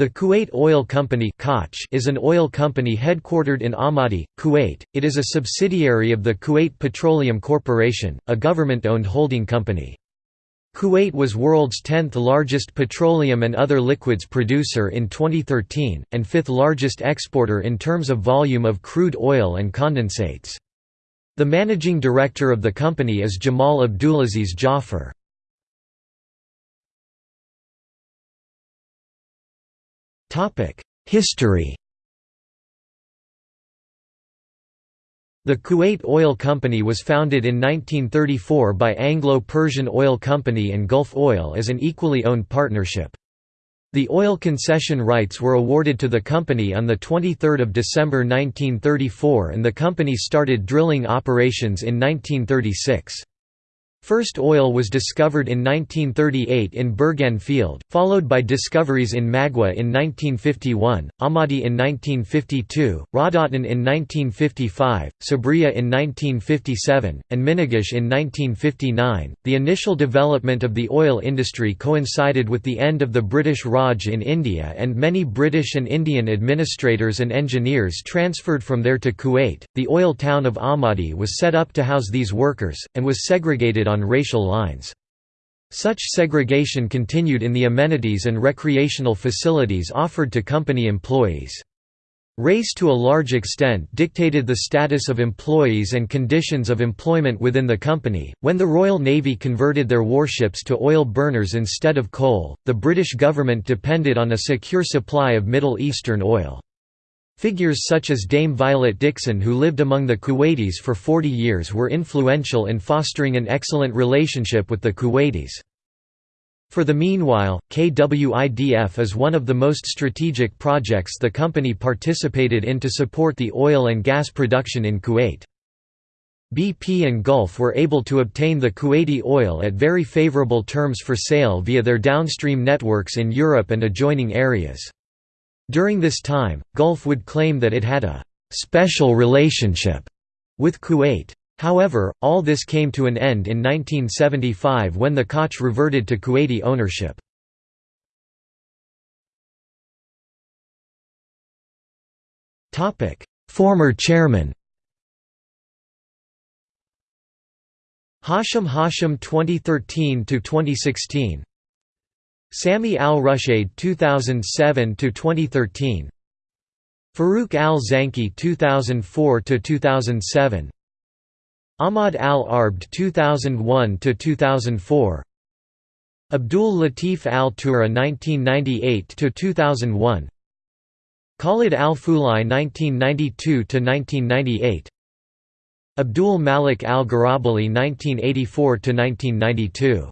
The Kuwait Oil Company is an oil company headquartered in Ahmadi, Kuwait. It is a subsidiary of the Kuwait Petroleum Corporation, a government-owned holding company. Kuwait was world's 10th largest petroleum and other liquids producer in 2013, and fifth largest exporter in terms of volume of crude oil and condensates. The managing director of the company is Jamal Abdulaziz Jaffer. History The Kuwait Oil Company was founded in 1934 by Anglo-Persian Oil Company and Gulf Oil as an equally owned partnership. The oil concession rights were awarded to the company on 23 December 1934 and the company started drilling operations in 1936. First oil was discovered in 1938 in Burgan Field, followed by discoveries in Magwa in 1951, Ahmadi in 1952, Raudhatain in 1955, Sabriya in 1957, and Minagish in 1959. The initial development of the oil industry coincided with the end of the British Raj in India, and many British and Indian administrators and engineers transferred from there to Kuwait. The oil town of Ahmadi was set up to house these workers, and was segregated on racial lines. Such segregation continued in the amenities and recreational facilities offered to company employees. Race to a large extent dictated the status of employees and conditions of employment within the company. When the Royal Navy converted their warships to oil burners instead of coal, the British government depended on a secure supply of Middle Eastern oil. Figures such as Dame Violet Dickson who lived among the Kuwaitis for 40 years were influential in fostering an excellent relationship with the Kuwaitis. For the meanwhile, KWIDF is one of the most strategic projects the company participated in to support the oil and gas production in Kuwait. BP and Gulf were able to obtain the Kuwaiti oil at very favorable terms for sale via their downstream networks in Europe and adjoining areas. During this time, Gulf would claim that it had a «special relationship» with Kuwait. However, all this came to an end in 1975 when the KOC reverted to Kuwaiti ownership. Former chairman Hashim Hashim 2013 to 2016 Sami al-Rushaid 2007 to 2013 Farouk al-Zanki 2004 to 2007 Ahmad al-Arbd 2001 to 2004 Abdul Latif al-Tura 1998 to 2001 Khalid al-Fulai 1992 to 1998 Abdul Malik al-Garabali 1984 to 1992